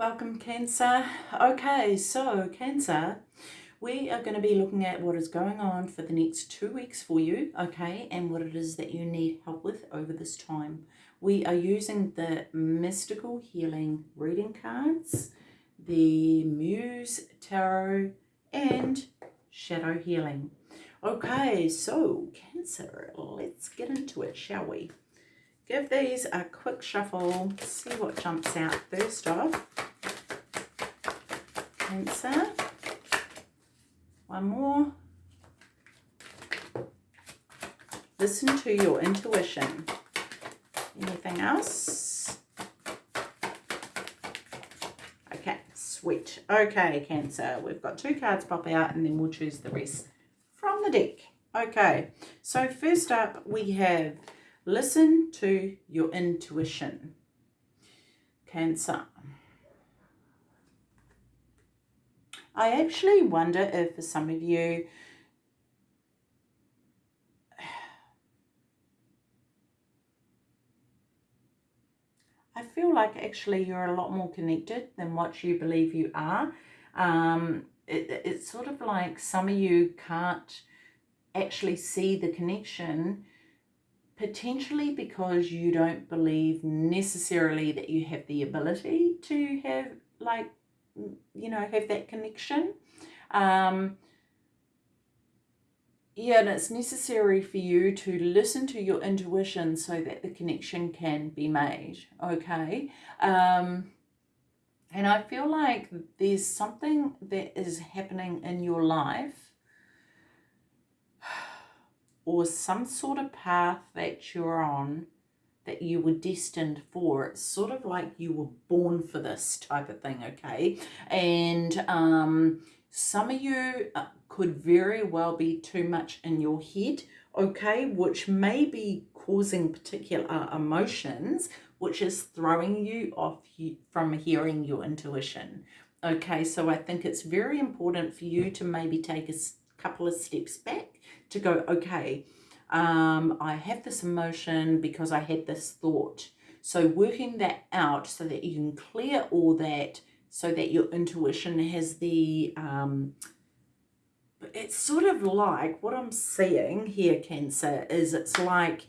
Welcome Cancer. Okay, so Cancer, we are going to be looking at what is going on for the next two weeks for you, okay, and what it is that you need help with over this time. We are using the Mystical Healing Reading Cards, the Muse Tarot, and Shadow Healing. Okay, so Cancer, let's get into it, shall we? Give these a quick shuffle, see what jumps out first off. Cancer. One more. Listen to your intuition. Anything else? Okay, sweet. Okay, Cancer. We've got two cards pop out and then we'll choose the rest from the deck. Okay, so first up we have listen to your intuition. Cancer. I actually wonder if for some of you, I feel like actually you're a lot more connected than what you believe you are. Um, it, it's sort of like some of you can't actually see the connection potentially because you don't believe necessarily that you have the ability to have like you know, have that connection. Um, yeah, and it's necessary for you to listen to your intuition so that the connection can be made, okay? Um, and I feel like there's something that is happening in your life or some sort of path that you're on that you were destined for. It's sort of like you were born for this type of thing, okay? And um, some of you uh, could very well be too much in your head, okay? Which may be causing particular emotions, which is throwing you off from hearing your intuition. Okay, so I think it's very important for you to maybe take a couple of steps back to go, okay, um, I have this emotion because I had this thought. So working that out so that you can clear all that so that your intuition has the, um, it's sort of like what I'm seeing here, Cancer, is it's like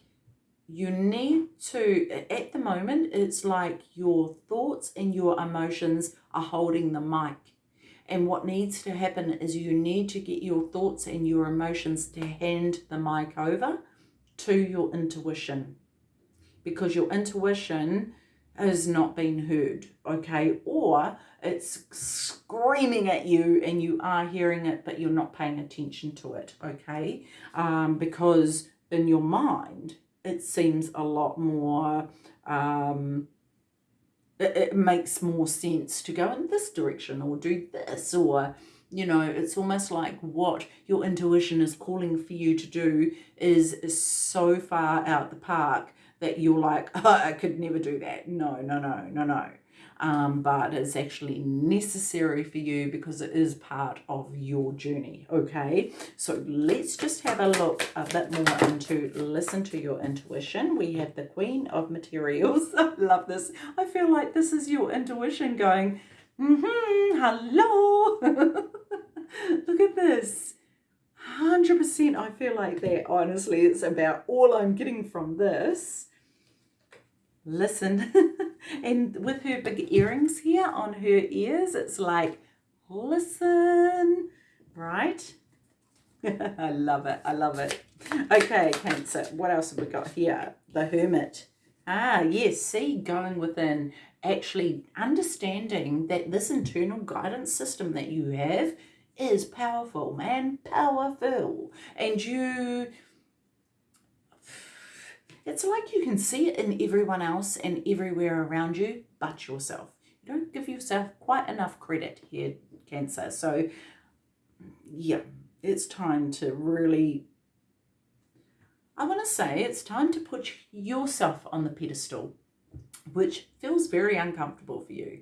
you need to, at the moment, it's like your thoughts and your emotions are holding the mic. And what needs to happen is you need to get your thoughts and your emotions to hand the mic over to your intuition because your intuition has not been heard, okay? Or it's screaming at you and you are hearing it, but you're not paying attention to it, okay? Um, because in your mind, it seems a lot more um, it, it makes more sense to go in this direction or do this or you know it's almost like what your intuition is calling for you to do is, is so far out the park that you're like oh, i could never do that. No no no no no um, but it's actually necessary for you because it is part of your journey okay? So let's just have a look a bit more into listen to your intuition. We have the queen of materials. I love this. I feel like this is your intuition going mm-hmm hello. Look at this. 100% I feel like that honestly it's about all I'm getting from this listen. And with her big earrings here on her ears it's like listen right? I love it I love it. Okay cancer what else have we got here? The hermit. Ah yes see going within. Actually understanding that this internal guidance system that you have is powerful man powerful. And you it's like you can see it in everyone else and everywhere around you but yourself. You don't give yourself quite enough credit here, Cancer. So, yeah, it's time to really, I want to say it's time to put yourself on the pedestal, which feels very uncomfortable for you.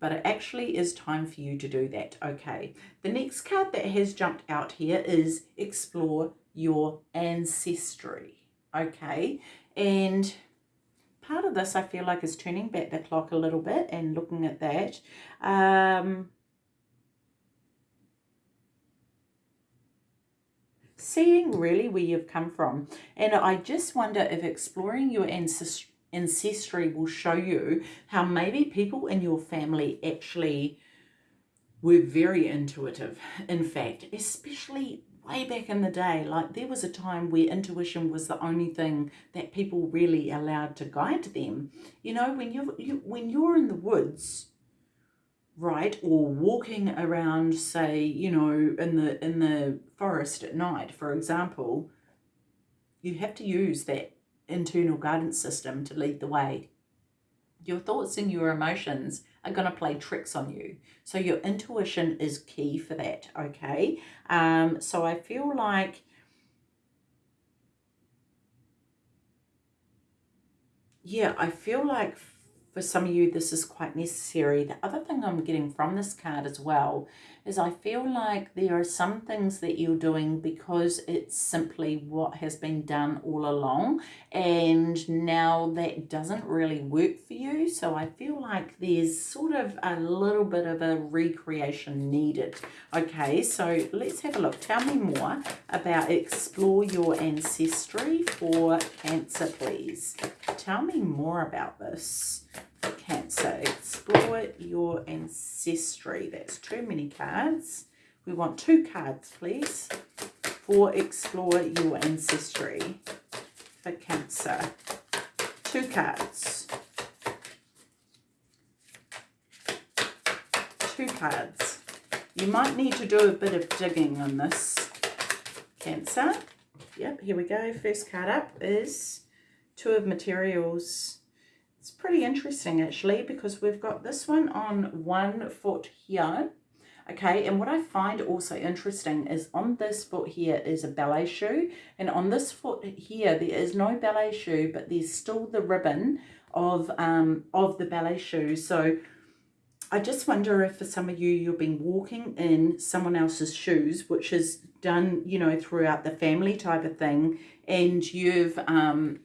But it actually is time for you to do that. Okay, the next card that has jumped out here is Explore Your Ancestry. Okay, and part of this I feel like is turning back the clock a little bit and looking at that. Um, seeing really where you've come from. And I just wonder if exploring your ancestry will show you how maybe people in your family actually were very intuitive. In fact, especially way back in the day, like there was a time where intuition was the only thing that people really allowed to guide them. You know, when you, you when you're in the woods, right, or walking around, say, you know, in the in the forest at night, for example, you have to use that internal guidance system to lead the way. Your thoughts and your emotions are going to play tricks on you. So your intuition is key for that, okay? Um, so I feel like yeah, I feel like for some of you this is quite necessary. The other thing I'm getting from this card as well is I feel like there are some things that you're doing because it's simply what has been done all along and now that doesn't really work for you. So I feel like there's sort of a little bit of a recreation needed. Okay, so let's have a look. Tell me more about explore your ancestry for Cancer, please. Tell me more about this. Cancer, explore your ancestry. That's too many cards. We want two cards, please, for explore your ancestry for Cancer. Two cards. Two cards. You might need to do a bit of digging on this, Cancer. Yep, here we go. First card up is Two of Materials pretty interesting actually because we've got this one on one foot here. Okay, and what I find also interesting is on this foot here is a ballet shoe and on this foot here there is no ballet shoe but there's still the ribbon of um of the ballet shoe. So I just wonder if for some of you you've been walking in someone else's shoes which is done you know throughout the family type of thing and you've um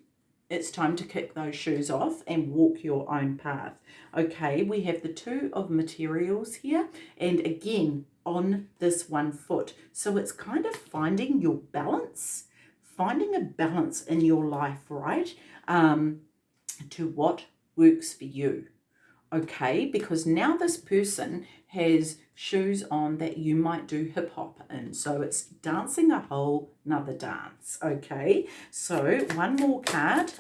it's time to kick those shoes off and walk your own path. Okay, we have the two of materials here and again on this one foot. So it's kind of finding your balance, finding a balance in your life, right? Um, to what works for you. Okay, because now this person has shoes on that you might do hip hop in. So it's dancing a whole nother dance. Okay, so one more card.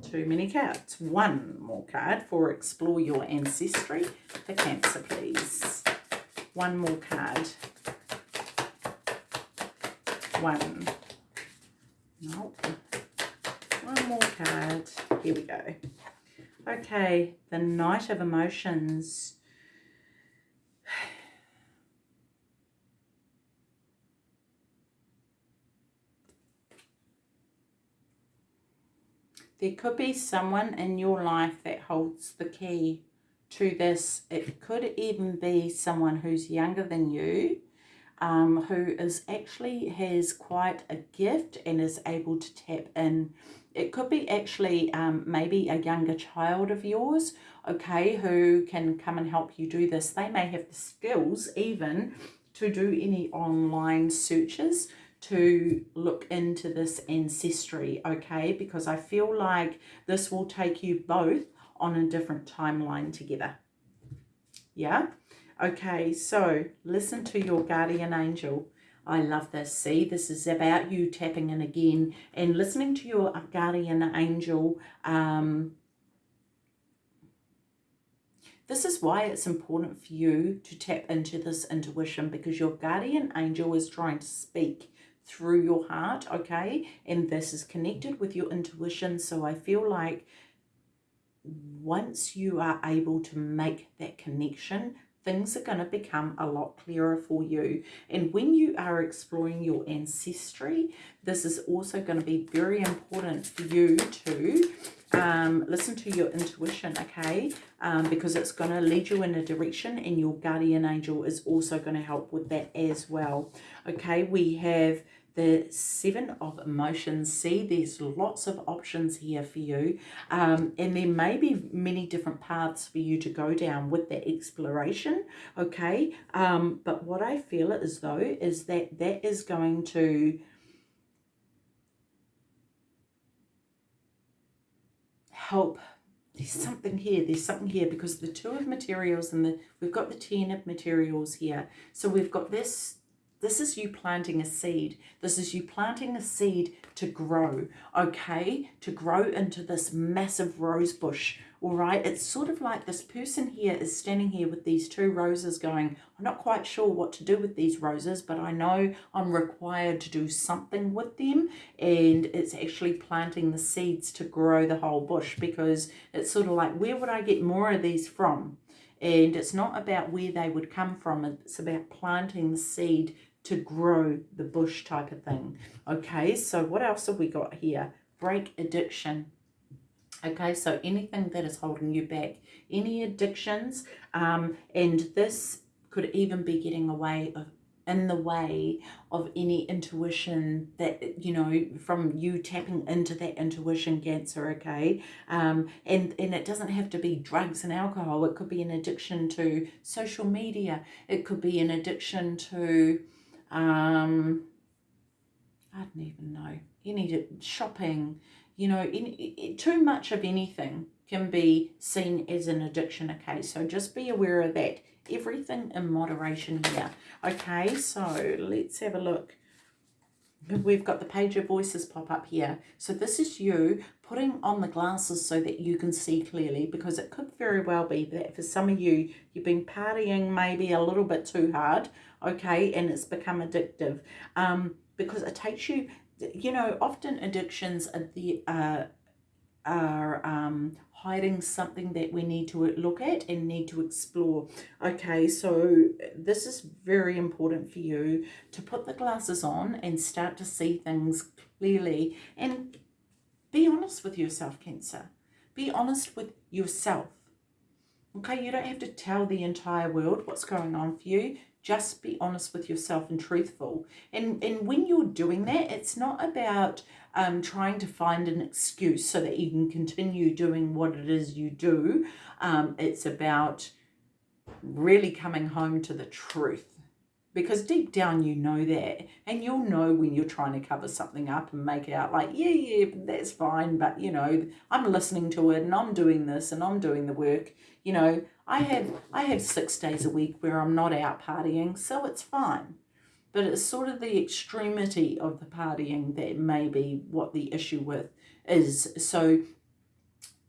Too many cards. One more card for explore your ancestry for Cancer, please. One more card. One. Nope. One more card. Here we go. Okay, the Knight of Emotions. There could be someone in your life that holds the key to this. It could even be someone who's younger than you, um, who is actually has quite a gift and is able to tap in. It could be actually um, maybe a younger child of yours, okay, who can come and help you do this. They may have the skills even to do any online searches to look into this ancestry, okay? Because I feel like this will take you both on a different timeline together. Yeah? Okay, so listen to your guardian angel. I love this. See, this is about you tapping in again and listening to your guardian angel. Um, this is why it's important for you to tap into this intuition because your guardian angel is trying to speak through your heart, okay? And this is connected with your intuition. So I feel like once you are able to make that connection, things are going to become a lot clearer for you. And when you are exploring your ancestry, this is also going to be very important for you to um, listen to your intuition, okay? Um, because it's going to lead you in a direction and your guardian angel is also going to help with that as well. Okay, we have the Seven of Emotions. See, there's lots of options here for you. Um, and there may be many different paths for you to go down with that exploration, okay? Um, but what I feel as though, is that that is going to... help there's something here there's something here because the two of materials and the we've got the ten of materials here so we've got this this is you planting a seed. This is you planting a seed to grow, okay? To grow into this massive rose bush, all right? It's sort of like this person here is standing here with these two roses going, I'm not quite sure what to do with these roses, but I know I'm required to do something with them. And it's actually planting the seeds to grow the whole bush because it's sort of like, where would I get more of these from? And it's not about where they would come from. It's about planting the seed to grow the bush type of thing. Okay, so what else have we got here? Break addiction. Okay, so anything that is holding you back, any addictions, um, and this could even be getting away of in the way of any intuition that you know from you tapping into that intuition cancer okay um and and it doesn't have to be drugs and alcohol it could be an addiction to social media it could be an addiction to um, I don't even know, any shopping, you know, any, too much of anything can be seen as an addiction, okay? So just be aware of that. Everything in moderation here. Okay, so let's have a look. We've got the page of voices pop up here. So this is you putting on the glasses so that you can see clearly because it could very well be that for some of you, you've been partying maybe a little bit too hard okay, and it's become addictive um, because it takes you, you know, often addictions are the uh, are um, hiding something that we need to look at and need to explore. Okay, so this is very important for you to put the glasses on and start to see things clearly and be honest with yourself, Cancer. Be honest with yourself. Okay, you don't have to tell the entire world what's going on for you just be honest with yourself and truthful. And, and when you're doing that, it's not about um, trying to find an excuse so that you can continue doing what it is you do. Um, it's about really coming home to the truth because deep down you know that and you'll know when you're trying to cover something up and make it out like yeah yeah that's fine but you know i'm listening to it and i'm doing this and i'm doing the work you know i have i have six days a week where i'm not out partying so it's fine. But it's sort of the extremity of the partying that may be what the issue with is. So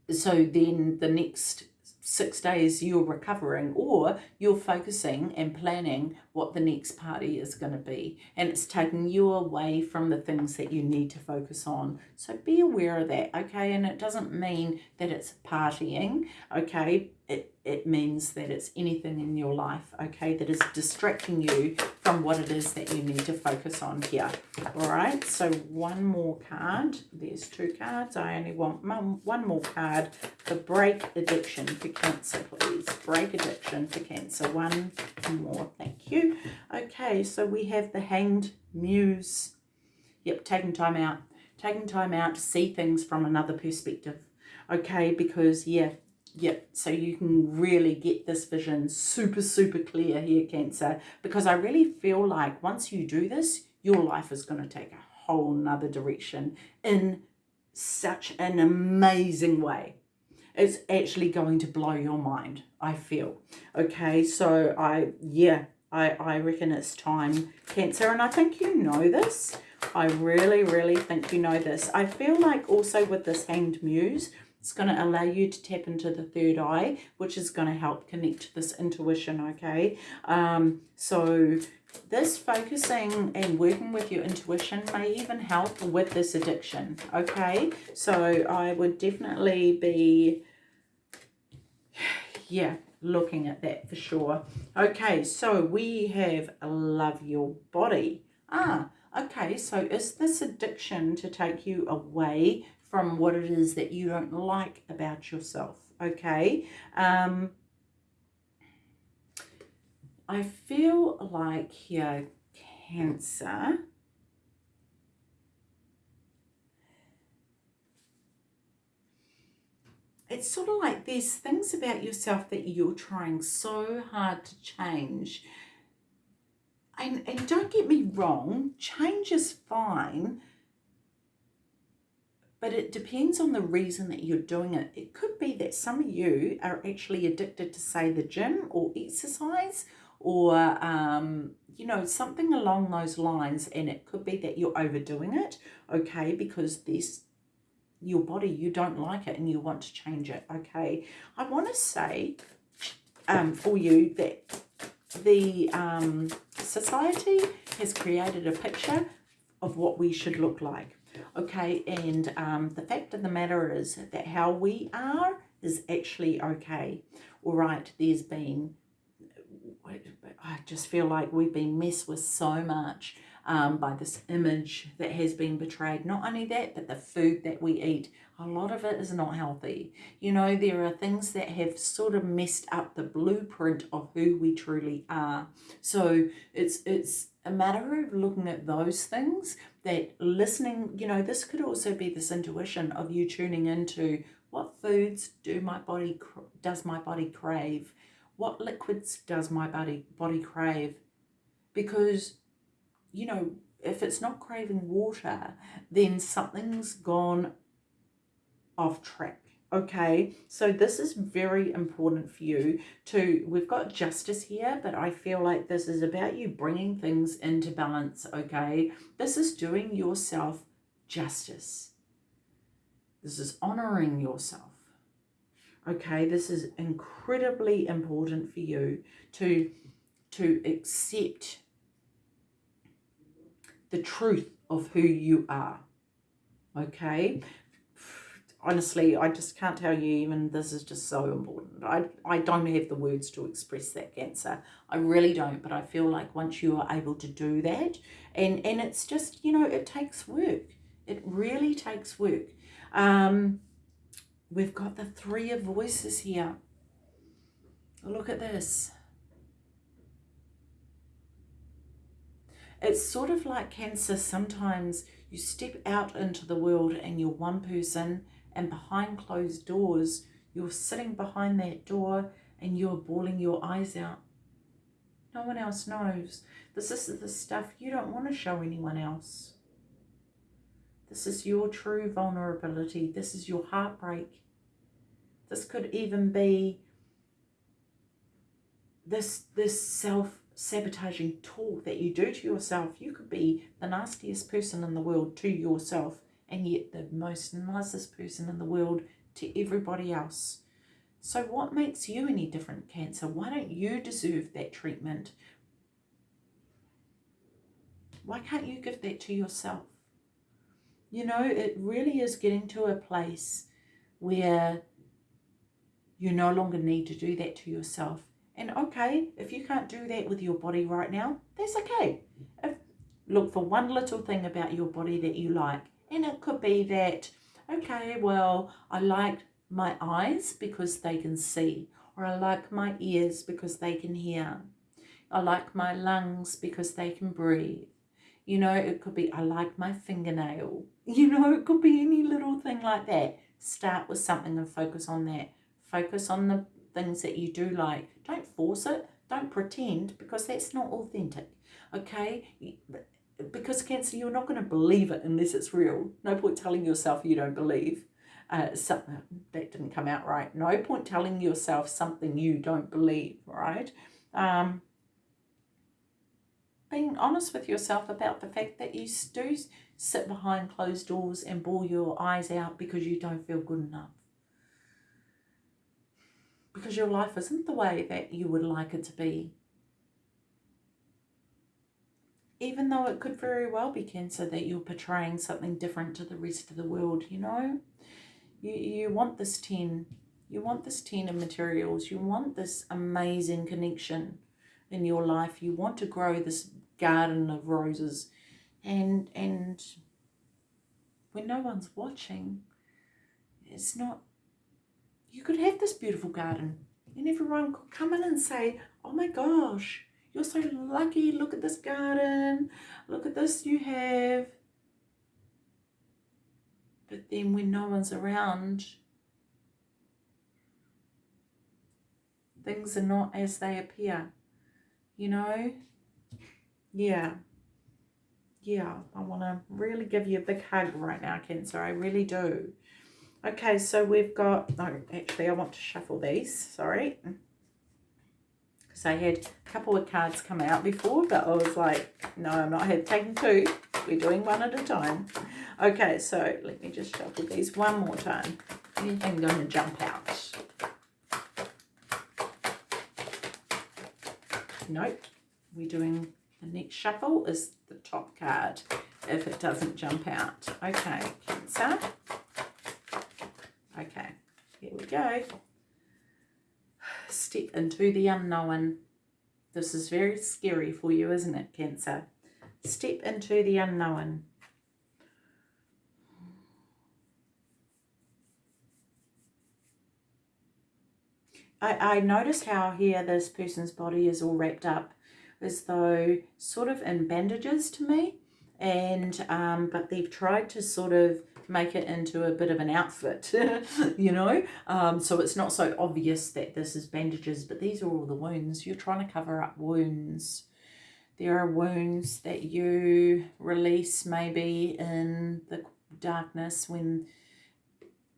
so then the next six days you're recovering or you're focusing and planning what the next party is going to be. And it's taking you away from the things that you need to focus on. So be aware of that okay? And it doesn't mean that it's partying okay it, it means that it's anything in your life, okay, that is distracting you from what it is that you need to focus on here. All right, so one more card. There's two cards. I only want one more card for break addiction for Cancer, please. Break addiction for Cancer. One more, thank you. Okay, so we have the Hanged Muse. Yep, taking time out. Taking time out to see things from another perspective. Okay, because, yeah, Yep, so you can really get this vision super, super clear here, Cancer, because I really feel like once you do this, your life is going to take a whole nother direction in such an amazing way. It's actually going to blow your mind, I feel. Okay, so I, yeah, I, I reckon it's time, Cancer, and I think you know this. I really, really think you know this. I feel like also with this Hanged Muse, it's going to allow you to tap into the third eye, which is going to help connect this intuition, okay? Um, so this focusing and working with your intuition may even help with this addiction, okay? So I would definitely be, yeah, looking at that for sure. Okay, so we have love your body. Ah, okay, so is this addiction to take you away from what it is that you don't like about yourself, okay? Um, I feel like here, Cancer, it's sort of like there's things about yourself that you're trying so hard to change. And, and don't get me wrong, change is fine, but it depends on the reason that you're doing it. It could be that some of you are actually addicted to, say, the gym or exercise or, um, you know, something along those lines. And it could be that you're overdoing it, okay, because this your body, you don't like it and you want to change it, okay? I want to say um, for you that the um, society has created a picture of what we should look like, okay? And um, the fact of the matter is that how we are is actually okay. All right, there's been, I just feel like we've been messed with so much um, by this image that has been betrayed. Not only that, but the food that we eat. A lot of it is not healthy. You know, there are things that have sort of messed up the blueprint of who we truly are. So it's it's a matter of looking at those things that listening, you know, this could also be this intuition of you tuning into what foods do my body does my body crave? What liquids does my body body crave? Because you know, if it's not craving water, then something's gone off track. Okay, so this is very important for you to, we've got justice here, but I feel like this is about you bringing things into balance, okay? This is doing yourself justice. This is honoring yourself. Okay, this is incredibly important for you to, to accept the truth of who you are. Okay? Honestly, I just can't tell you even this is just so important. I, I don't have the words to express that cancer. I really don't, but I feel like once you are able to do that, and, and it's just, you know, it takes work. It really takes work. Um, we've got the three of voices here. Look at this. It's sort of like cancer. Sometimes you step out into the world and you're one person and behind closed doors, you're sitting behind that door and you're bawling your eyes out. No one else knows. This is the stuff you don't want to show anyone else. This is your true vulnerability. This is your heartbreak. This could even be this this self sabotaging talk that you do to yourself. You could be the nastiest person in the world to yourself and yet the most nicest person in the world to everybody else. So what makes you any different, Cancer? Why don't you deserve that treatment? Why can't you give that to yourself? You know, it really is getting to a place where you no longer need to do that to yourself. And okay, if you can't do that with your body right now, that's okay. If, look for one little thing about your body that you like. And it could be that, okay, well, I like my eyes because they can see. Or I like my ears because they can hear. I like my lungs because they can breathe. You know, it could be, I like my fingernail. You know, it could be any little thing like that. Start with something and focus on that. Focus on the things that you do like. Don't force it. Don't pretend because that's not authentic. Okay? Because Cancer, you're not going to believe it unless it's real. No point telling yourself you don't believe. Uh, something that didn't come out right. No point telling yourself something you don't believe, right? Um, being honest with yourself about the fact that you do sit behind closed doors and bawl your eyes out because you don't feel good enough because your life isn't the way that you would like it to be. Even though it could very well be cancer that you're portraying something different to the rest of the world, you know? You, you want this 10. You want this 10 of materials. You want this amazing connection in your life. You want to grow this garden of roses. And, and when no one's watching, it's not you could have this beautiful garden and everyone could come in and say, oh my gosh, you're so lucky. Look at this garden. Look at this you have. But then when no one's around, things are not as they appear. You know? Yeah. Yeah, I want to really give you a big hug right now, Cancer. I really do. Okay, so we've got... No, actually, I want to shuffle these. Sorry. Because I had a couple of cards come out before, but I was like, no, I'm not taking two. We're doing one at a time. Okay, so let me just shuffle these one more time. Anything going to jump out? Nope. We're doing the next shuffle is the top card if it doesn't jump out. Okay, Cancer. Okay, here we go. Step into the unknown. This is very scary for you, isn't it, Cancer? Step into the unknown. I, I notice how here this person's body is all wrapped up as though sort of in bandages to me and um, but they've tried to sort of make it into a bit of an outfit you know? Um, so it's not so obvious that this is bandages but these are all the wounds. You're trying to cover up wounds. There are wounds that you release maybe in the darkness when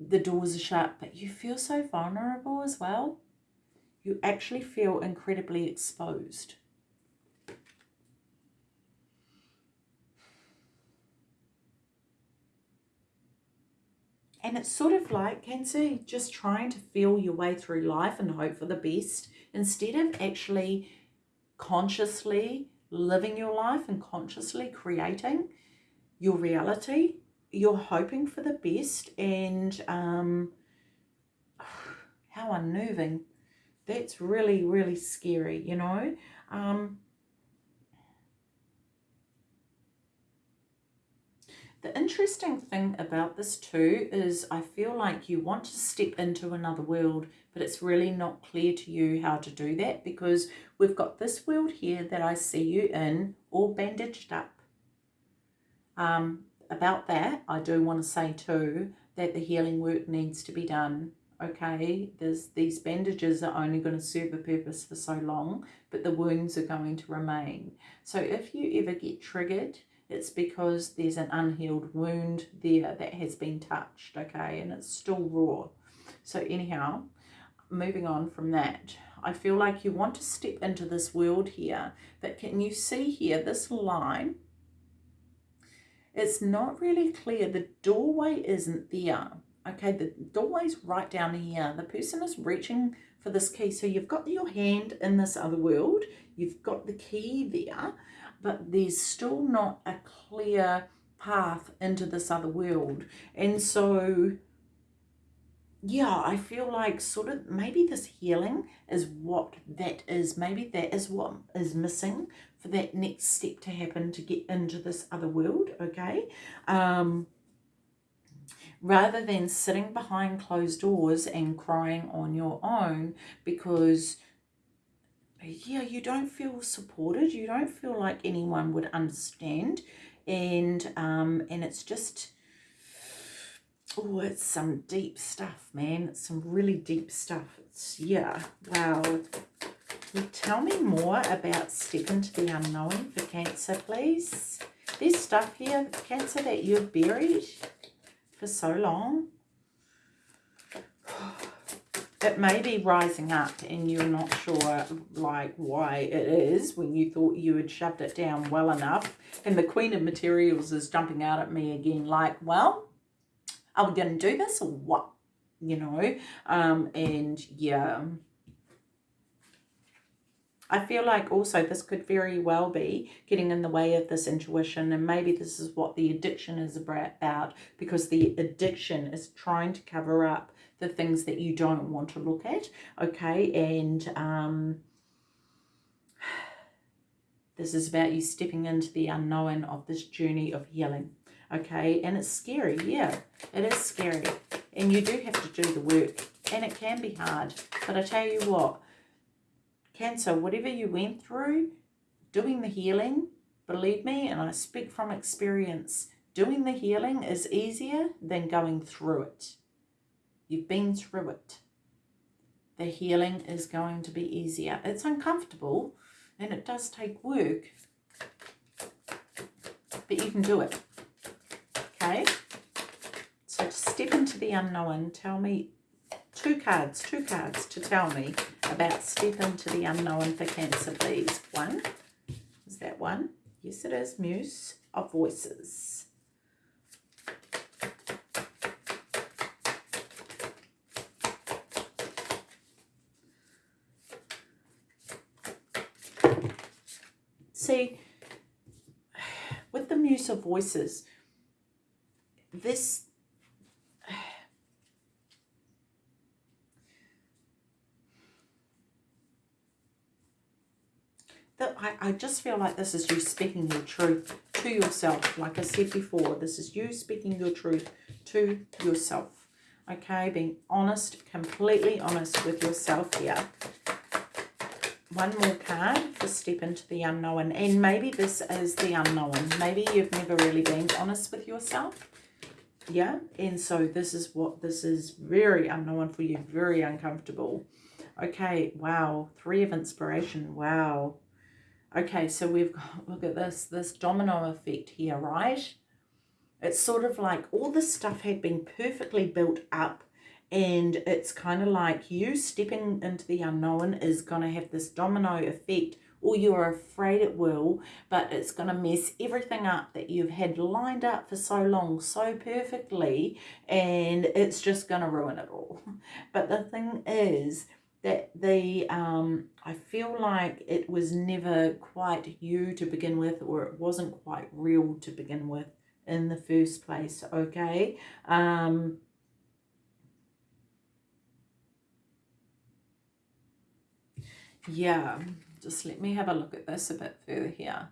the doors are shut but you feel so vulnerable as well. You actually feel incredibly exposed And it's sort of like Cancer, just trying to feel your way through life and hope for the best instead of actually consciously living your life and consciously creating your reality. You're hoping for the best and um, how unnerving. That's really, really scary, you know. Um, The interesting thing about this too is I feel like you want to step into another world, but it's really not clear to you how to do that because we've got this world here that I see you in all bandaged up. Um, about that, I do want to say too that the healing work needs to be done. Okay, there's these bandages are only going to serve a purpose for so long, but the wounds are going to remain. So if you ever get triggered it's because there's an unhealed wound there that has been touched, okay, and it's still raw. So anyhow, moving on from that, I feel like you want to step into this world here, but can you see here, this line, it's not really clear. The doorway isn't there. Okay, the doorway's right down here. The person is reaching for this key. So you've got your hand in this other world. You've got the key there but there's still not a clear path into this other world. And so, yeah, I feel like sort of maybe this healing is what that is. Maybe that is what is missing for that next step to happen to get into this other world, okay? Um, rather than sitting behind closed doors and crying on your own because yeah, you don't feel supported. You don't feel like anyone would understand. And, um, and it's just, oh, it's some deep stuff, man. It's some really deep stuff. It's, yeah, wow. you tell me more about step into the unknown for Cancer, please? There's stuff here, Cancer, that you've buried for so long it may be rising up and you're not sure like why it is when you thought you had shoved it down well enough and the queen of materials is jumping out at me again like well are we going to do this or what? You know um and yeah. I feel like also this could very well be getting in the way of this intuition and maybe this is what the addiction is about because the addiction is trying to cover up the things that you don't want to look at, okay? And um, this is about you stepping into the unknown of this journey of healing, okay? And it's scary, yeah, it is scary. And you do have to do the work, and it can be hard. But I tell you what, Cancer, whatever you went through, doing the healing, believe me, and I speak from experience, doing the healing is easier than going through it. You've been through it. the healing is going to be easier. It's uncomfortable and it does take work, but you can do it. Okay? So to step into the unknown, tell me two cards, two cards to tell me about step into the unknown for Cancer, please. One, is that one? Yes, it is. Muse of Voices. See, with the Muse of Voices, this that I, I just feel like this is you speaking your truth to yourself. Like I said before, this is you speaking your truth to yourself. Okay, being honest, completely honest with yourself here. One more card for step into the unknown. And maybe this is the unknown. Maybe you've never really been honest with yourself. Yeah, and so this is what this is very unknown for you, very uncomfortable. Okay, wow, three of inspiration, wow. Okay, so we've got, look at this, this domino effect here, right? It's sort of like all this stuff had been perfectly built up and it's kind of like you stepping into the unknown is going to have this domino effect or you're afraid it will, but it's going to mess everything up that you've had lined up for so long, so perfectly, and it's just going to ruin it all. But the thing is, that the um, I feel like it was never quite you to begin with or it wasn't quite real to begin with in the first place okay um, yeah just let me have a look at this a bit further here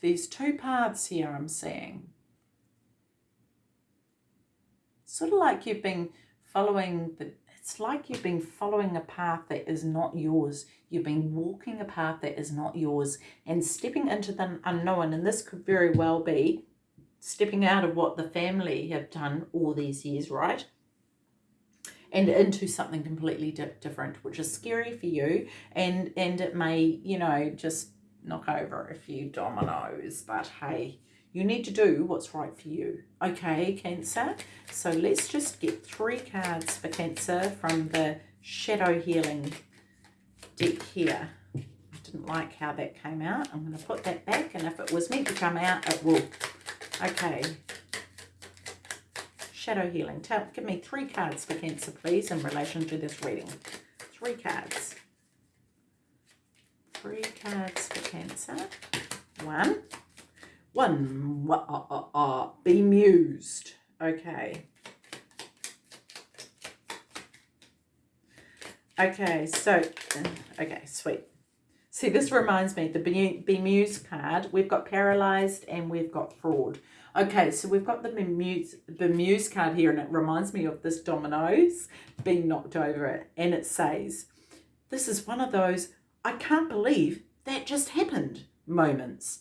these two paths here I'm seeing sort of like you've been following the it's like you've been following a path that is not yours. You've been walking a path that is not yours and stepping into the unknown. And this could very well be stepping out of what the family have done all these years, right? And into something completely di different, which is scary for you. And, and it may, you know, just knock over a few dominoes. But hey, you need to do what's right for you. Okay, Cancer. So let's just get three cards for Cancer from the Shadow Healing deck here. I didn't like how that came out. I'm going to put that back, and if it was meant to come out, it will. Okay. Shadow Healing. Tell, give me three cards for Cancer, please, in relation to this reading. Three cards. Three cards for Cancer. One. One, uh, uh, uh, bemused. Okay. Okay, so, okay, sweet. See, this reminds me, the bemused card, we've got paralyzed and we've got fraud. Okay, so we've got the bemused card here and it reminds me of this dominoes being knocked over it. And it says, this is one of those, I can't believe that just happened moments.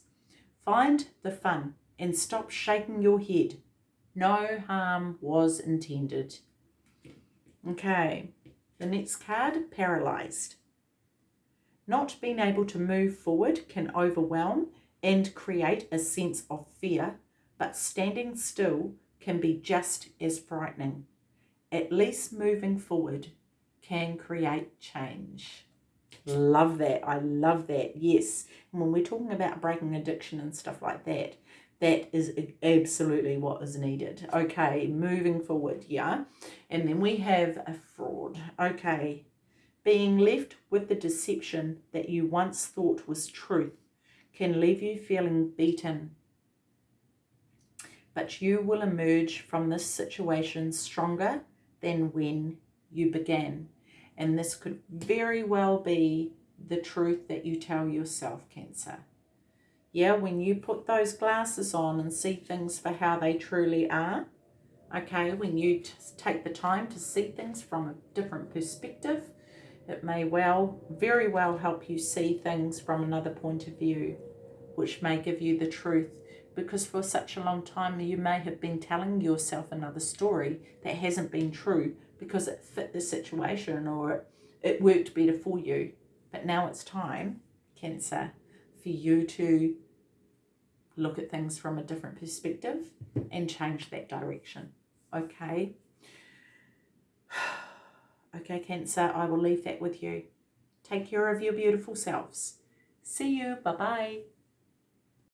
Find the fun and stop shaking your head. No harm was intended. Okay, the next card, paralyzed. Not being able to move forward can overwhelm and create a sense of fear, but standing still can be just as frightening. At least moving forward can create change. Love that. I love that. Yes. And when we're talking about breaking addiction and stuff like that, that is absolutely what is needed. Okay, moving forward, yeah. And then we have a fraud. Okay, being left with the deception that you once thought was truth can leave you feeling beaten. But you will emerge from this situation stronger than when you began. And this could very well be the truth that you tell yourself, Cancer. Yeah, when you put those glasses on and see things for how they truly are, okay, when you take the time to see things from a different perspective, it may well, very well help you see things from another point of view, which may give you the truth. Because for such a long time, you may have been telling yourself another story that hasn't been true because it fit the situation or it worked better for you. But now it's time, Cancer, for you to look at things from a different perspective and change that direction. Okay. Okay, Cancer, I will leave that with you. Take care of your beautiful selves. See you. Bye bye.